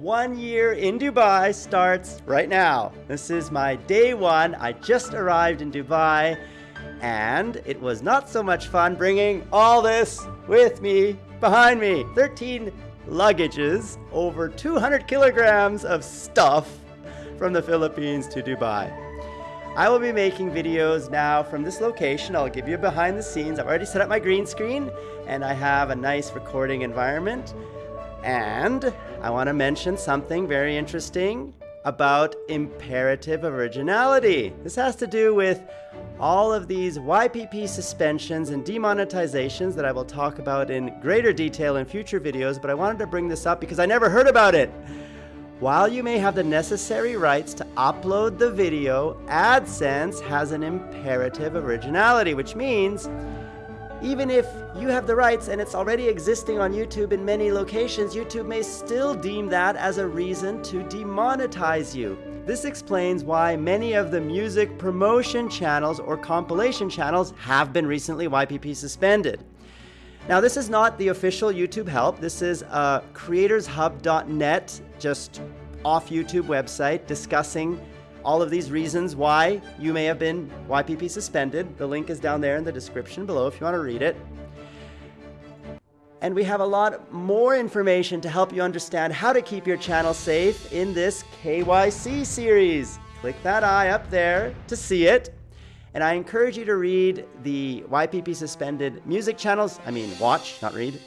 one year in Dubai starts right now. This is my day one. I just arrived in Dubai and it was not so much fun bringing all this with me behind me. 13 luggages, over 200 kilograms of stuff from the Philippines to Dubai. I will be making videos now from this location. I'll give you behind the scenes. I've already set up my green screen and I have a nice recording environment. And I want to mention something very interesting about imperative originality. This has to do with all of these YPP suspensions and demonetizations that I will talk about in greater detail in future videos, but I wanted to bring this up because I never heard about it. While you may have the necessary rights to upload the video, AdSense has an imperative originality, which means even if you have the rights and it's already existing on YouTube in many locations, YouTube may still deem that as a reason to demonetize you. This explains why many of the music promotion channels or compilation channels have been recently YPP suspended. Now, this is not the official YouTube help. This is uh, a creatorshub.net, just off YouTube website, discussing all of these reasons why you may have been YPP suspended. The link is down there in the description below if you want to read it. And we have a lot more information to help you understand how to keep your channel safe in this KYC series. Click that eye up there to see it. And I encourage you to read the YPP suspended music channels. I mean, watch, not read.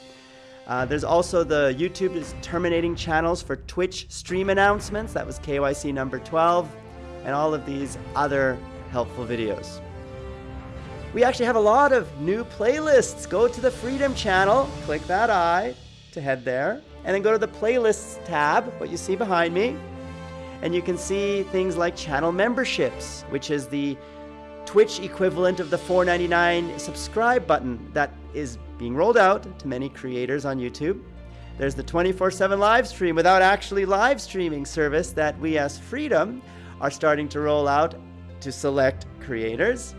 Uh, there's also the YouTube is terminating channels for Twitch stream announcements. That was KYC number 12. And all of these other helpful videos. We actually have a lot of new playlists. Go to the Freedom channel, click that eye to head there, and then go to the Playlists tab, what you see behind me. And you can see things like channel memberships, which is the Twitch equivalent of the $4.99 subscribe button that is being rolled out to many creators on YouTube. There's the 24-7 live stream without actually live streaming service that we as Freedom are starting to roll out to select creators.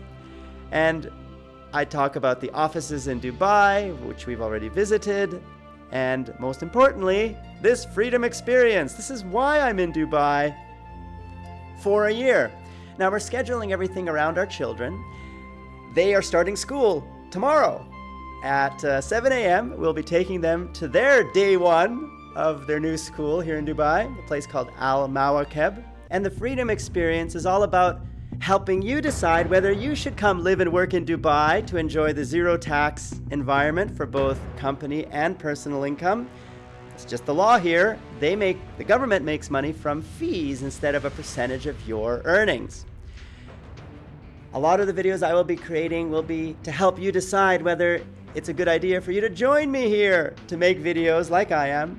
And I talk about the offices in Dubai, which we've already visited. And most importantly, this freedom experience. This is why I'm in Dubai for a year. Now we're scheduling everything around our children. They are starting school tomorrow at uh, 7 a.m. We'll be taking them to their day one of their new school here in Dubai, a place called Al Mawakeb. And the Freedom Experience is all about helping you decide whether you should come live and work in Dubai to enjoy the zero tax environment for both company and personal income. It's just the law here. They make the government makes money from fees instead of a percentage of your earnings. A lot of the videos I will be creating will be to help you decide whether it's a good idea for you to join me here to make videos like I am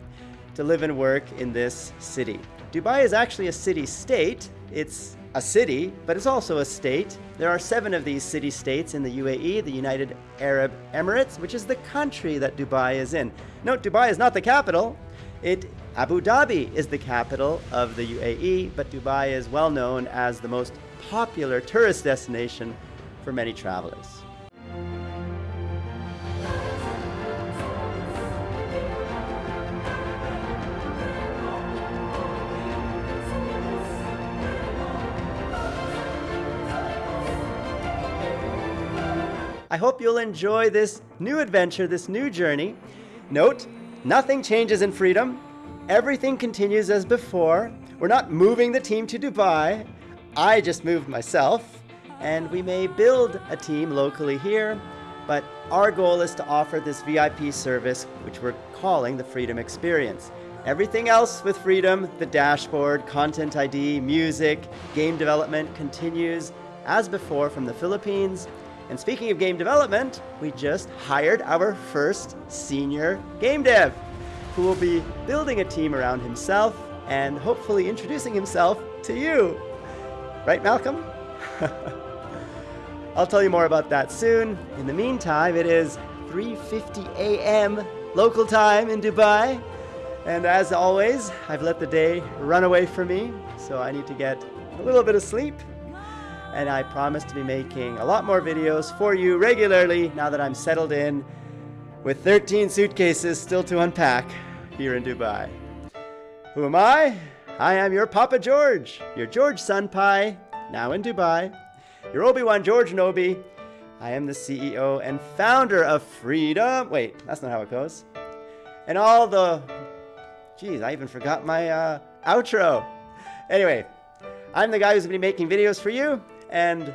to live and work in this city. Dubai is actually a city-state. It's a city, but it's also a state. There are seven of these city-states in the UAE, the United Arab Emirates, which is the country that Dubai is in. Note, Dubai is not the capital. It Abu Dhabi is the capital of the UAE, but Dubai is well known as the most popular tourist destination for many travelers. I hope you'll enjoy this new adventure, this new journey. Note, nothing changes in freedom. Everything continues as before. We're not moving the team to Dubai. I just moved myself. And we may build a team locally here, but our goal is to offer this VIP service, which we're calling the Freedom Experience. Everything else with Freedom, the dashboard, content ID, music, game development continues as before from the Philippines and speaking of game development, we just hired our first senior game dev who will be building a team around himself and hopefully introducing himself to you. Right, Malcolm? I'll tell you more about that soon. In the meantime, it is 3.50 a.m. local time in Dubai. And as always, I've let the day run away from me, so I need to get a little bit of sleep and I promise to be making a lot more videos for you regularly now that I'm settled in with 13 suitcases still to unpack here in Dubai. Who am I? I am your Papa George, your George Senpai, now in Dubai, your Obi-Wan George Nobi. I am the CEO and founder of Freedom. Wait, that's not how it goes. And all the... Geez, I even forgot my uh, outro. Anyway, I'm the guy who's going to be making videos for you and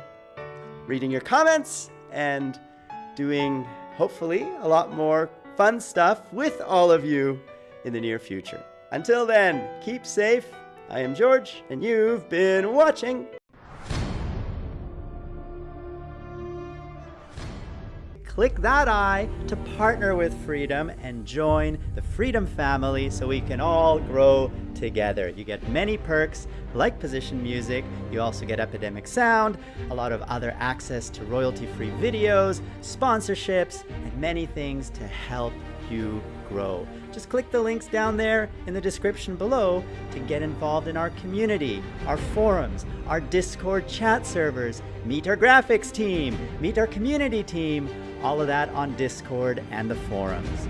reading your comments and doing, hopefully, a lot more fun stuff with all of you in the near future. Until then, keep safe. I am George, and you've been watching. Click that I to partner with Freedom and join the Freedom family so we can all grow together. You get many perks like position music, you also get Epidemic Sound, a lot of other access to royalty-free videos, sponsorships, and many things to help you grow. Just click the links down there in the description below to get involved in our community, our forums, our Discord chat servers, meet our graphics team, meet our community team, all of that on Discord and the forums.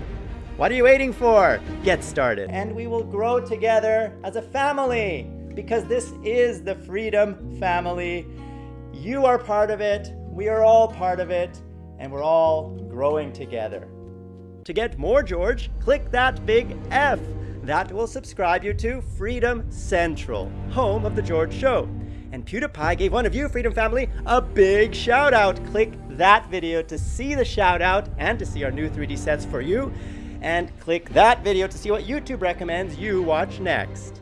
What are you waiting for? Get started. And we will grow together as a family because this is the Freedom Family. You are part of it, we are all part of it, and we're all growing together. To get more George, click that big F. That will subscribe you to Freedom Central, home of The George Show. And PewDiePie gave one of you, Freedom Family, a big shout out. Click that video to see the shout out and to see our new 3D sets for you. And click that video to see what YouTube recommends you watch next.